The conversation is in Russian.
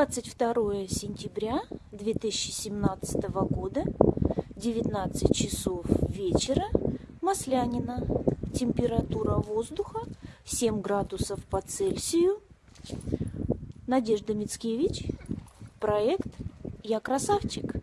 22 сентября 2017 года, 19 часов вечера, Маслянина. Температура воздуха 7 градусов по Цельсию. Надежда Мицкевич. Проект «Я красавчик».